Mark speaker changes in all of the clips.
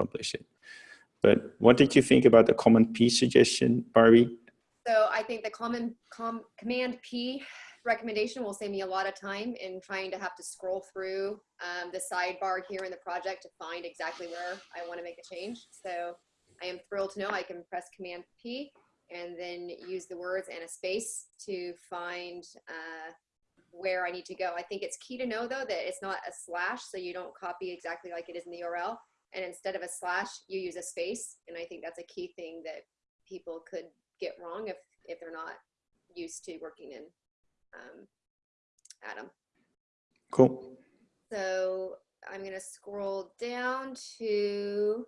Speaker 1: publish it. But what did you think about the command P suggestion, Barbie?
Speaker 2: So I think the common com, command P recommendation will save me a lot of time in trying to have to scroll through um, the sidebar here in the project to find exactly where I want to make a change. So I am thrilled to know I can press command P and then use the words and a space to find uh, where I need to go. I think it's key to know though that it's not a slash so you don't copy exactly like it is in the URL and instead of a slash you use a space and I think that's a key thing that people could get wrong if if they're not used to working in um, Atom.
Speaker 1: Cool.
Speaker 2: So I'm going to scroll down to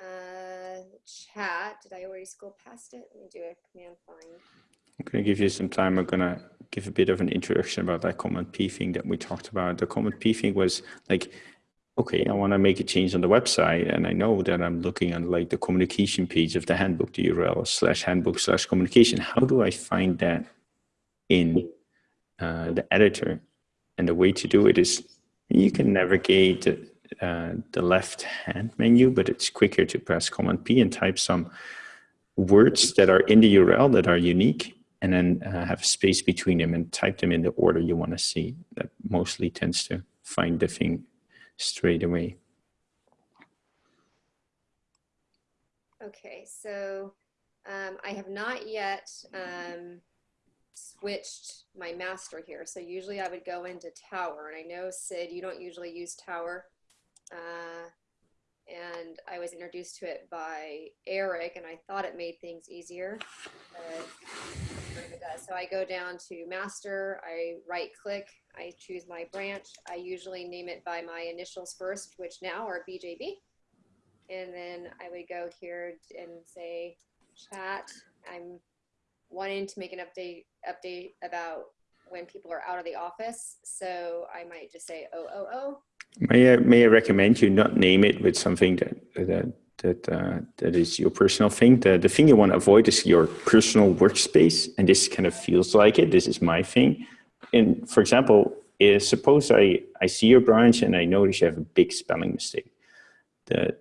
Speaker 2: uh, chat. Did I already scroll past it? Let me do a command find.
Speaker 1: I'm going to give you some time. I'm going to give a bit of an introduction about that command P thing that we talked about. The command P thing was like, okay, I want to make a change on the website. And I know that I'm looking on like the communication page of the handbook, the URL slash handbook slash communication. How do I find that in uh, the editor? And the way to do it is you can navigate uh, the left hand menu, but it's quicker to press Command P and type some words that are in the URL that are unique and then uh, have space between them and type them in the order you want to see. That mostly tends to find the thing straight away.
Speaker 2: Okay, so um, I have not yet um, switched my master here. So usually I would go into Tower, and I know Sid, you don't usually use Tower. Uh, and I was introduced to it by Eric, and I thought it made things easier. So I go down to master, I right click, I choose my branch. I usually name it by my initials first, which now are BJB. And then I would go here and say chat. I'm wanting to make an update update about when people are out of the office. So I might just say OOO
Speaker 1: May I, may I recommend you not name it with something that that that uh, that is your personal thing. The the thing you want to avoid is your personal workspace, and this kind of feels like it. This is my thing. And for example, is suppose I I see your branch and I notice you have a big spelling mistake. The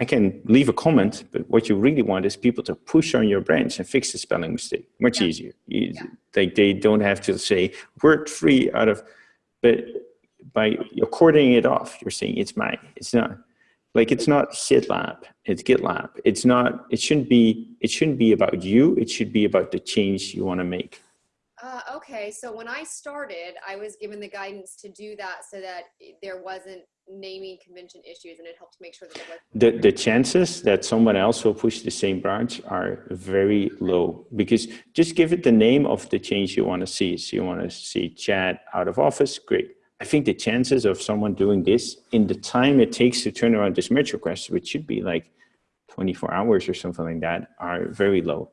Speaker 1: I can leave a comment, but what you really want is people to push on your branch and fix the spelling mistake. Much yeah. easier. You, yeah. Like they don't have to say word free out of, but by you're cording it off. You're saying it's mine. It's not like it's not SidLab. It's GitLab. It's not. It shouldn't be. It shouldn't be about you. It should be about the change you want to make.
Speaker 2: Uh, okay, so when I started, I was given the guidance to do that so that there wasn't naming convention issues, and it helps make sure that.
Speaker 1: The the chances that someone else will push the same branch are very low because just give it the name of the change you want to see. So you want to see chat out of office, great. I think the chances of someone doing this in the time it takes to turn around this merge request, which should be like 24 hours or something like that, are very low.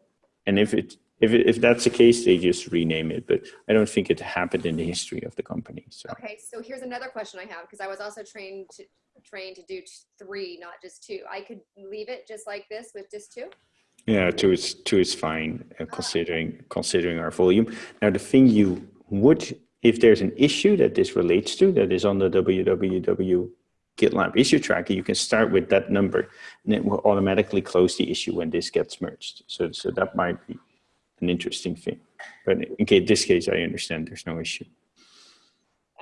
Speaker 1: And if it if it, if that's the case, they just rename it. But I don't think it happened in the history of the company. So
Speaker 2: okay, so here's another question I have because I was also trained to trained to do three, not just two. I could leave it just like this with just two.
Speaker 1: Yeah, two is two is fine uh, considering considering our volume. Now the thing you would if there's an issue that this relates to that is on the www GitLab issue tracker, you can start with that number and it will automatically close the issue when this gets merged. So, so that might be an interesting thing. But in case, this case, I understand there's no issue.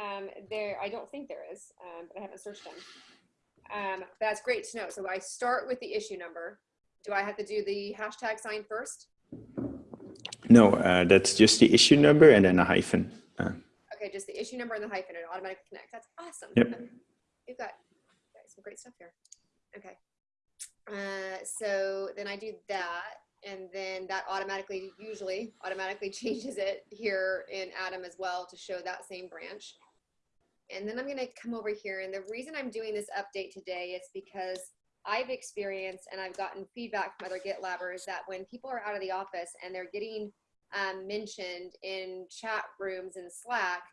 Speaker 2: Um, there, I don't think there is, um, but I haven't searched them. Um, that's great to know. So I start with the issue number. Do I have to do the hashtag sign first?
Speaker 1: No, uh, that's just the issue number and then a hyphen. Uh,
Speaker 2: okay, just the issue number and the hyphen and automatically connect. That's awesome.
Speaker 1: Yep.
Speaker 2: You've got, some great stuff here. Okay. Uh, so then I do that and then that automatically, usually automatically changes it here in Atom as well to show that same branch. And then I'm gonna come over here and the reason I'm doing this update today is because I've experienced and I've gotten feedback from other GitLabbers that when people are out of the office and they're getting um, mentioned in chat rooms in Slack,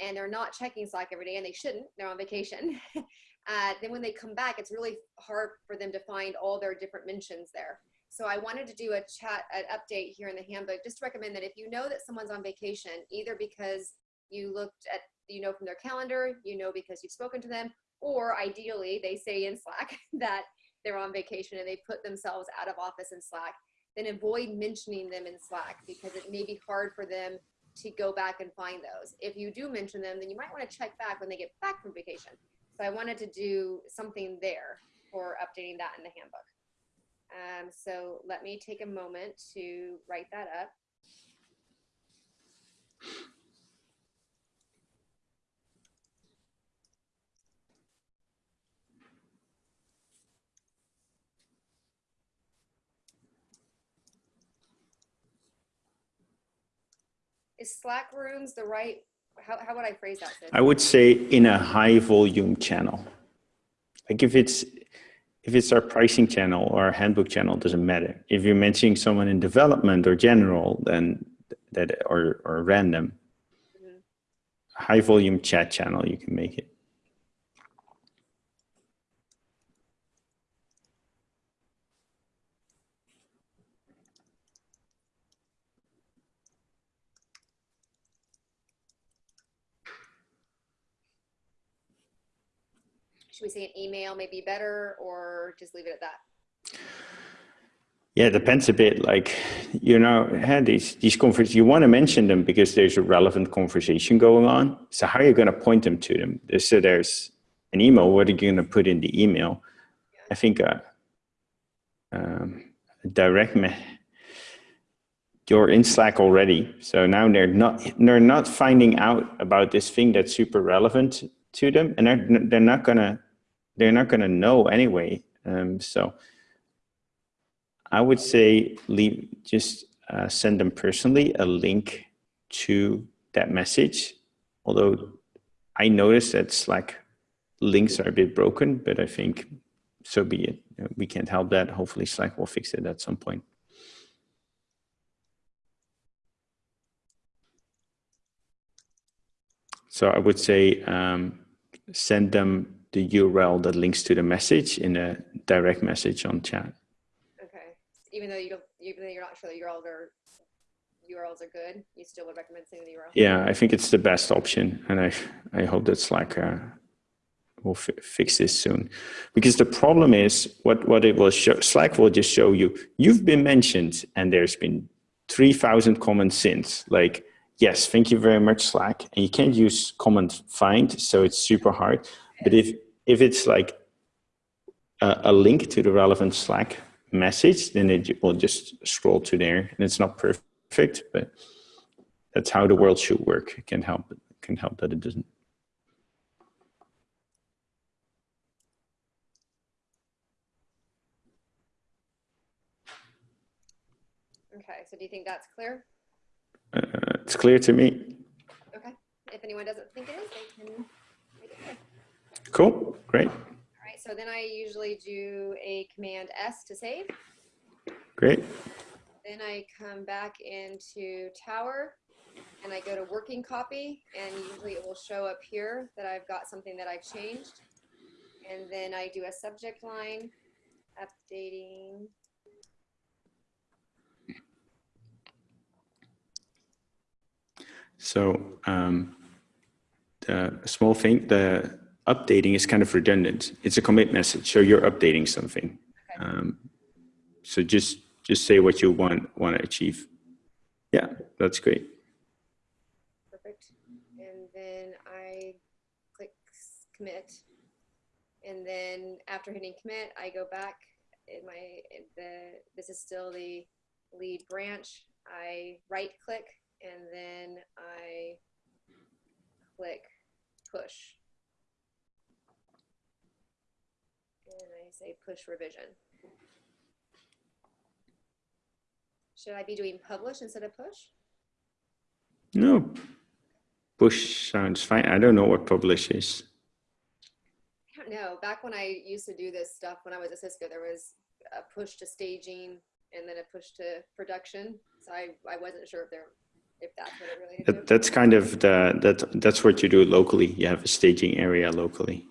Speaker 2: and they're not checking Slack every day, and they shouldn't, they're on vacation, uh, then when they come back, it's really hard for them to find all their different mentions there. So I wanted to do a chat, an update here in the handbook, just to recommend that if you know that someone's on vacation, either because you looked at, you know from their calendar, you know because you've spoken to them, or ideally they say in Slack that they're on vacation and they put themselves out of office in Slack, then avoid mentioning them in Slack because it may be hard for them to go back and find those. If you do mention them, then you might want to check back when they get back from vacation. So I wanted to do something there for updating that in the handbook. Um, so let me take a moment to write that up. Is Slack rooms the right, how, how would I phrase that? Sid?
Speaker 1: I would say in a high volume channel. Like if it's if it's our pricing channel or our handbook channel, it doesn't matter. If you're mentioning someone in development or general, then that or or random,
Speaker 2: Mhm.
Speaker 1: high volume chat channel, you can make it.
Speaker 2: Should we say an email may be better or just leave it at that?
Speaker 1: Yeah, it depends a bit. Like, you know, had these these conferences, you want to mention them because there's a relevant conversation going on. So how are you going to point them to them? So there's an email. What are you going to put in the email? I think uh, um, a direct me you're in Slack already. So now they're not they're not finding out about this thing that's super relevant to them, and they're they're not gonna they're not gonna know anyway. Um, so I would say leave just uh, send them personally a link to that message. Although I noticed that Slack links are a bit broken, but I think so be it. Uh, We can't help that. Hopefully Slack will fix it at some point. So I would say um, send them the URL that links to the message in a direct message on chat.
Speaker 2: Okay. Even though you don't, even though you're not sure the URLs are URLs are good, you still would recommend sending the URL.
Speaker 1: Yeah, I think it's the best option, and I I hope that Slack uh, will fi fix this soon, because the problem is what what it will show. Slack will just show you you've been mentioned, and there's been three thousand comments since. Like yes, thank you very much, Slack, and you can't use comment find, so it's super hard. But if if it's like a, a link to the relevant Slack message, then it will just scroll to there, and it's not perfect but that's how the world should work. It can help. It can help that it doesn't.
Speaker 2: Okay. So do you think that's clear?
Speaker 1: Uh, it's clear to me.
Speaker 2: Okay. If anyone doesn't think it is, they can make it clear.
Speaker 1: Cool. Great.
Speaker 2: All right. So then I usually do a command S to save.
Speaker 1: Great.
Speaker 2: Then I come back into Tower and I go to working copy and usually it will show up here that I've got something that I've changed. And then I do a subject line, updating.
Speaker 1: So um, the small thing, the updating is kind of redundant. It's a commit message, so you're updating something.
Speaker 2: Okay.
Speaker 1: Um, so just just say what you want want to achieve. Yeah, that's great.
Speaker 2: Perfect. And then I click commit. And then after hitting commit, I go back in my, in the, this is still the lead branch. I right click and then I click push. And I say push revision. Should I be doing publish instead of push?
Speaker 1: No, push sounds fine. I don't know what publish is.
Speaker 2: I don't know. Back when I used to do this stuff when I was at Cisco, there was a push to staging and then a push to production. So I, I wasn't sure if there if that's what it really
Speaker 1: That, that's kind of the that that's what you do locally. You have a staging area locally.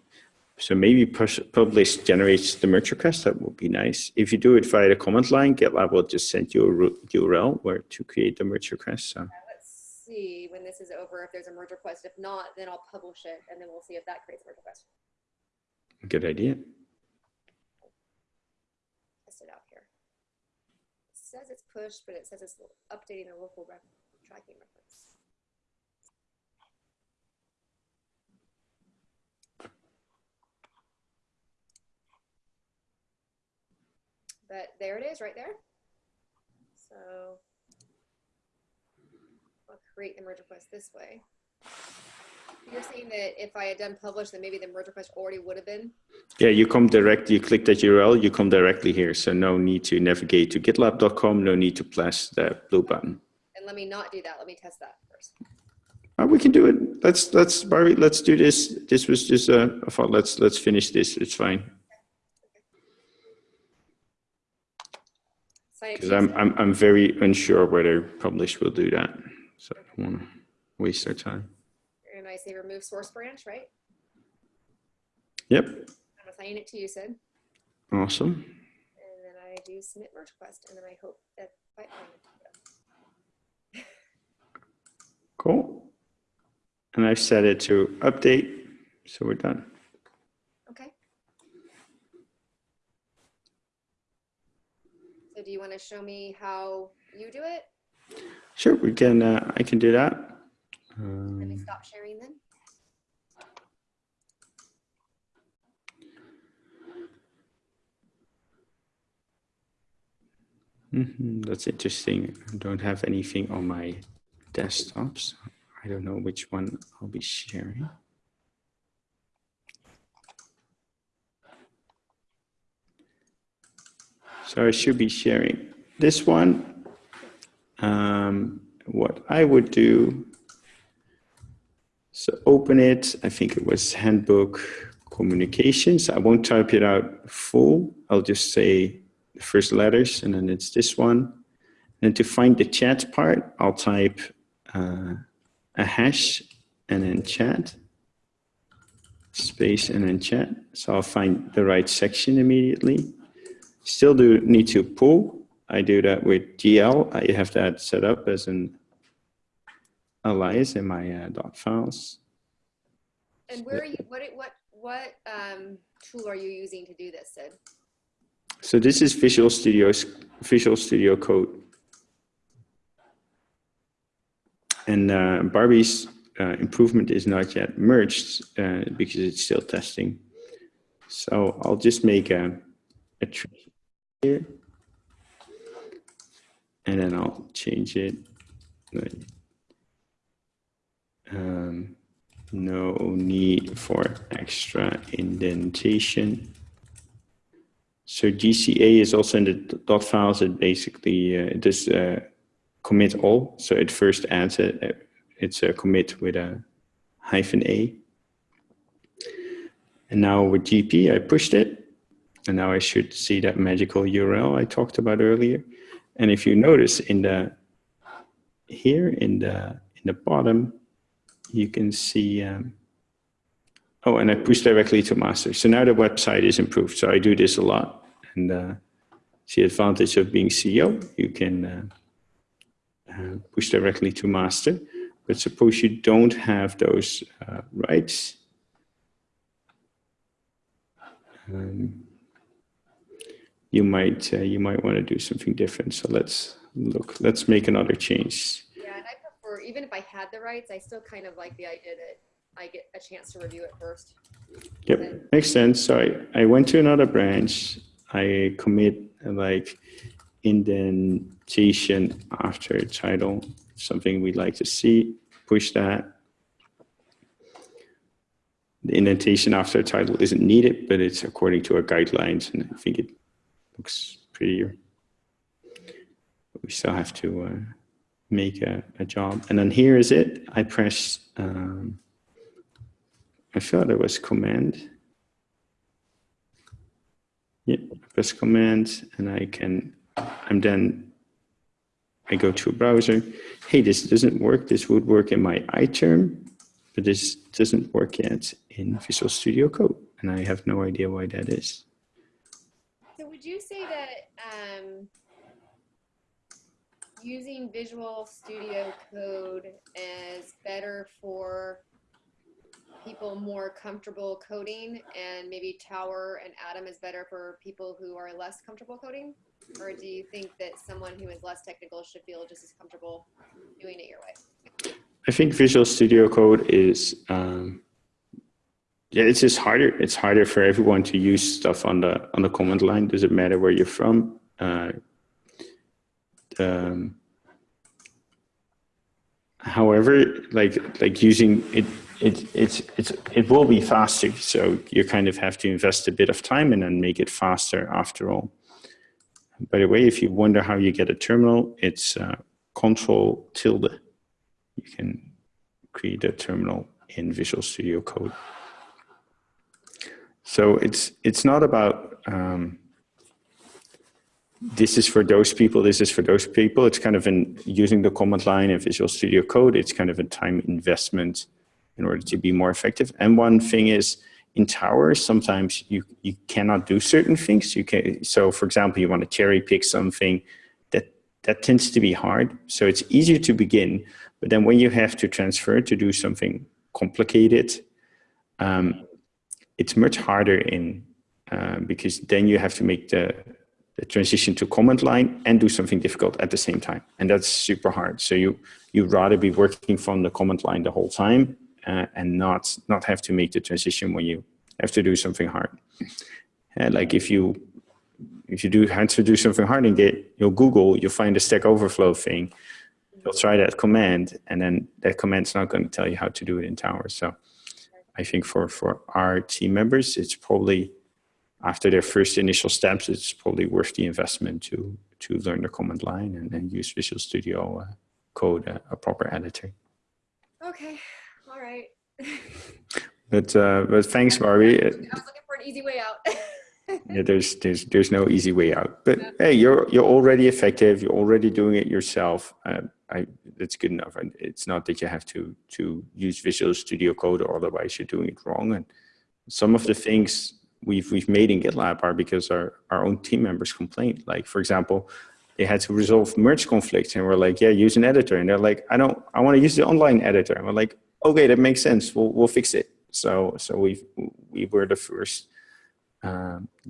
Speaker 1: So maybe push, publish generates the merge request. That would be nice. If you do it via the command line, GitLab will just send you a URL where to create the merge request. So
Speaker 2: Let's see when this is over if there's a merge request. If not, then I'll publish it and then we'll see if that creates a merge request.
Speaker 1: good idea.
Speaker 2: test it out here. It says it's pushed, but it says it's updating the local tracking reference. But there it is right there. So I'll create the merge request this way. You're saying that if I had done publish, then maybe the merge request already would have been.
Speaker 1: Yeah, you come direct, you click that URL, you come directly here. So no need to navigate to gitlab.com, no need to press the blue button.
Speaker 2: And let me not do that. Let me test that first.
Speaker 1: Uh, we can do it. Let's, let's, Barbie, let's do this. This was just a, I thought, let's, let's finish this. It's fine.
Speaker 2: Sign it
Speaker 1: Because I'm. I'm, I'm very unsure whether publish will do that. So I don't want to waste our time.
Speaker 2: And I say remove source branch, right?
Speaker 1: Yep,
Speaker 2: I'm assigning it to you, Sid.
Speaker 1: awesome.
Speaker 2: And then I do submit merge request, and then I hope that pipeline.
Speaker 1: Cool. And I've set it to update, so we're done.
Speaker 2: Okay. So do you want to show me how you do it?
Speaker 1: Sure, we can, uh, I can do that.
Speaker 2: Let me
Speaker 1: Um,
Speaker 2: stop sharing then.
Speaker 1: mhm, That's interesting. I don't have anything on my desktops. I don't know which one I'll be sharing. So I should be sharing this one. Um, what I would do, so open it. I think it was handbook communications. I won't type it out full. I'll just say the first letters and then it's this one. And to find the chat part, I'll type uh, a hash and then chat, space and then chat. So I'll find the right section immediately. Still do need to pull. I do that with GL. I have that set up as an alias in my uh, dot files.
Speaker 2: And where are you, what, what, what um, tool are you using to do this, Sid?
Speaker 1: So this is Visual Studio's Visual Studio Code. And uh, Barbie's uh, improvement is not yet merged uh, because it's still testing. So I'll just make a, a tree here. And then I'll change it. Um, no need for extra indentation. So GCA is also in the dot files. It basically uh, it does uh, commit all. So it first adds a- it's a commit with a hyphen A. And now with GP, I pushed it, and now I should see that magical URL I talked about earlier. And if you notice in the here in the in the bottom, you can see. Um, Oh, and I push directly to master. So now the website is improved. So I do this a lot. And uh, the advantage of being CEO. You can uh, uh, push directly to master. But suppose you don't have those uh, rights. Um, you might uh, you might want to do something different. So let's look. Let's make another change.
Speaker 2: Yeah, and I prefer, even if I had the rights, I still kind of like the idea that I get a chance to review it first.
Speaker 1: Yep, makes sense. So I, I went to another branch. I commit like indentation after title, something we'd like to see. Push that. The indentation after title isn't needed, but it's according to our guidelines, and I think it looks prettier. But we still have to uh, make a, a job. And then here is it. I press. Um, I thought there was command. Yeah, press command and I can, I'm then, I go to a browser. Hey, this doesn't work. This would work in my iTerm, but this doesn't work yet in Visual Studio Code. And I have no idea why that is.
Speaker 2: Would you say that um, using Visual Studio Code is better for people more comfortable coding and maybe Tower and Atom is better for people who are less comfortable coding? Or do you think that someone who is less technical should feel just as comfortable doing it your way?
Speaker 1: I think Visual Studio Code is, um, yeah, it's just harder. It's harder for everyone to use stuff on the on the command line. Does it matter where you're from? Uh, um, however, like like using it, it it's it's it will be faster. So you kind of have to invest a bit of time and then make it faster after all. By the way, if you wonder how you get a terminal, it's uh, Control tilde. You can create a terminal in Visual Studio Code. So it's it's not about um, this is for those people, this is for those people. It's kind of in using the command line in Visual Studio Code. It's kind of a time investment in order to be more effective. And one thing is in Tower, sometimes you, you cannot do certain things. You can, so for example, you want to cherry pick something that, that tends to be hard. So it's easier to begin, but then when you have to transfer to do something complicated, um, it's much harder in, uh, because then you have to make the, the transition to command line and do something difficult at the same time. And that's super hard. So you, you'd rather be working from the command line the whole time uh, and not, not have to make the transition when you have to do something hard. Uh, like if you, if you do have to do something hard and get, you'll Google, you'll find the Stack Overflow thing, you'll try that command and then that command's not going to tell you how to do it in Tower. So I think for, for our team members, it's probably after their first initial steps, it's probably worth the investment to to learn the command line and then use Visual Studio uh, Code, uh, a proper editor.
Speaker 2: Okay, all right.
Speaker 1: But uh, but thanks, Barbie.
Speaker 2: I was looking for an easy way out.
Speaker 1: yeah, there's there's there's no easy way out. But hey, you're you're already effective. You're already doing it yourself. Uh, I that's good enough. And it's not that you have to to use Visual Studio Code, or otherwise you're doing it wrong. And some of the things we've we've made in GitLab are because our our own team members complained. Like for example, they had to resolve merge conflicts, and we're like, yeah, use an editor, and they're like, I don't, I want to use the online editor. And we're like, okay, that makes sense. We'll we'll fix it. So so we we were the first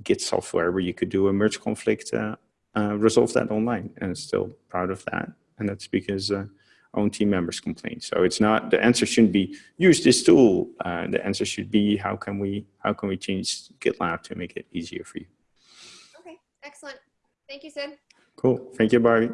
Speaker 1: Git software where you could do a merge conflict, uh, uh, resolve that online, and still proud of that. And that's because uh, own team members complain. So it's not the answer shouldn't be use this tool. Uh, the answer should be how can we how can we change GitLab to make it easier for you.
Speaker 2: okay, excellent. Thank you, Sid.
Speaker 1: Cool. Thank you, Barbie.